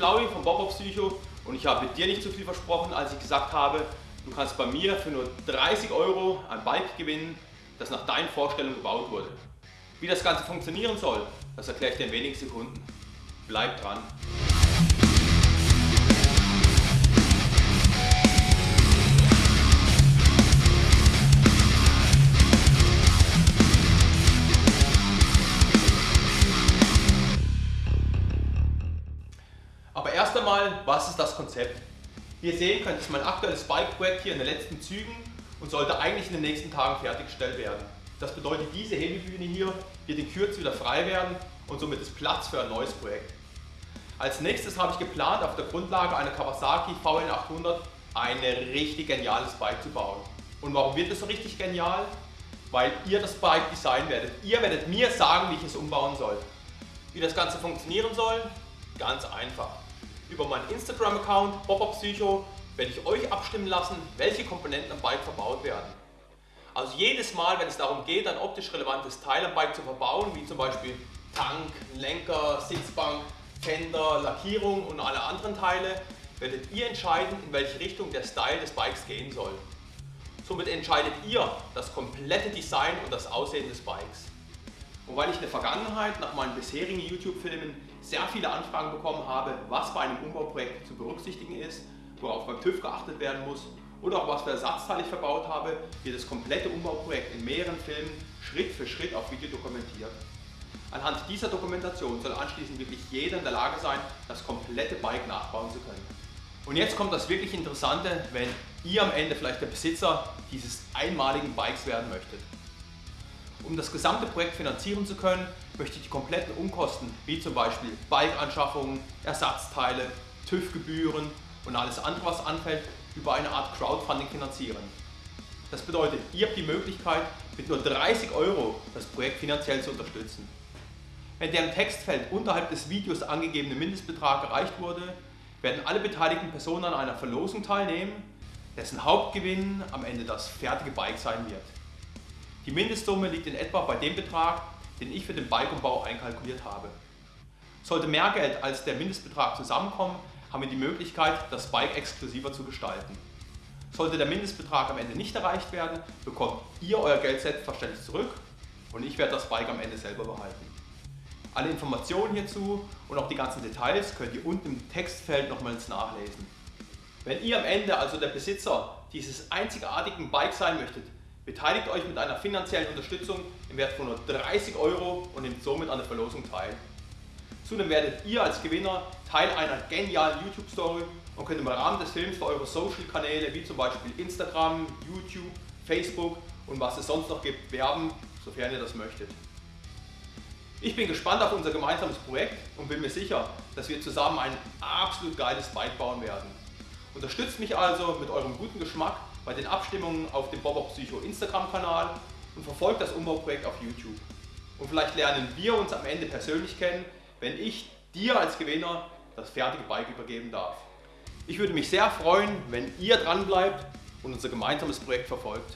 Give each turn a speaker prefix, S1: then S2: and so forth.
S1: Flauwi vom Bob Psycho und ich habe dir nicht zu viel versprochen, als ich gesagt habe, du kannst bei mir für nur 30 Euro ein Bike gewinnen, das nach deinen Vorstellungen gebaut wurde. Wie das Ganze funktionieren soll, das erkläre ich dir in wenigen Sekunden. Bleib dran! Einmal, was ist das Konzept? Wie ihr sehen könnt, ist mein aktuelles Bike-Projekt hier in den letzten Zügen und sollte eigentlich in den nächsten Tagen fertiggestellt werden. Das bedeutet, diese Hebebühne hier wird in Kürze wieder frei werden und somit ist Platz für ein neues Projekt. Als nächstes habe ich geplant, auf der Grundlage einer Kawasaki VN800 ein richtig geniales Bike zu bauen. Und warum wird es so richtig genial? Weil ihr das Bike designen werdet. Ihr werdet mir sagen, wie ich es umbauen soll. Wie das Ganze funktionieren soll? Ganz einfach. Über meinen Instagram-Account Psycho werde ich euch abstimmen lassen, welche Komponenten am Bike verbaut werden. Also jedes Mal, wenn es darum geht, ein optisch relevantes Teil am Bike zu verbauen, wie zum Beispiel Tank, Lenker, Sitzbank, Fender, Lackierung und alle anderen Teile, werdet ihr entscheiden, in welche Richtung der Style des Bikes gehen soll. Somit entscheidet ihr das komplette Design und das Aussehen des Bikes. Und weil ich in der Vergangenheit nach meinen bisherigen YouTube-Filmen sehr viele Anfragen bekommen habe, was bei einem Umbauprojekt zu berücksichtigen ist, worauf beim TÜV geachtet werden muss oder auch was für Ersatzteile ich verbaut habe, wird das komplette Umbauprojekt in mehreren Filmen Schritt für Schritt auf Video dokumentiert. Anhand dieser Dokumentation soll anschließend wirklich jeder in der Lage sein, das komplette Bike nachbauen zu können. Und jetzt kommt das wirklich Interessante, wenn ihr am Ende vielleicht der Besitzer dieses einmaligen Bikes werden möchtet. Um das gesamte Projekt finanzieren zu können, möchte ich die kompletten Umkosten, wie zum Beispiel Bike-Anschaffungen, Ersatzteile, TÜV-Gebühren und alles andere, was anfällt, über eine Art Crowdfunding finanzieren. Das bedeutet, ihr habt die Möglichkeit, mit nur 30 Euro das Projekt finanziell zu unterstützen. Wenn der im Textfeld unterhalb des Videos angegebene Mindestbetrag erreicht wurde, werden alle beteiligten Personen an einer Verlosung teilnehmen, dessen Hauptgewinn am Ende das fertige Bike sein wird. Die Mindestsumme liegt in etwa bei dem Betrag, den ich für den Bikeumbau einkalkuliert habe. Sollte mehr Geld als der Mindestbetrag zusammenkommen, haben wir die Möglichkeit, das Bike exklusiver zu gestalten. Sollte der Mindestbetrag am Ende nicht erreicht werden, bekommt ihr euer Geld selbstverständlich zurück und ich werde das Bike am Ende selber behalten. Alle Informationen hierzu und auch die ganzen Details könnt ihr unten im Textfeld nochmals nachlesen. Wenn ihr am Ende also der Besitzer dieses einzigartigen Bike sein möchtet, Beteiligt euch mit einer finanziellen Unterstützung im Wert von nur 30 Euro und nehmt somit an der Verlosung teil. Zudem werdet ihr als Gewinner Teil einer genialen YouTube-Story und könnt im Rahmen des Films für eure Social-Kanäle wie zum Beispiel Instagram, YouTube, Facebook und was es sonst noch gibt werben, sofern ihr das möchtet. Ich bin gespannt auf unser gemeinsames Projekt und bin mir sicher, dass wir zusammen ein absolut geiles Bike bauen werden. Unterstützt mich also mit eurem guten Geschmack bei den Abstimmungen auf dem Bobo Psycho Instagram-Kanal und verfolgt das Umbauprojekt auf YouTube. Und vielleicht lernen wir uns am Ende persönlich kennen, wenn ich dir als Gewinner das fertige Bike übergeben darf. Ich würde mich sehr freuen, wenn ihr dran bleibt und unser gemeinsames Projekt verfolgt.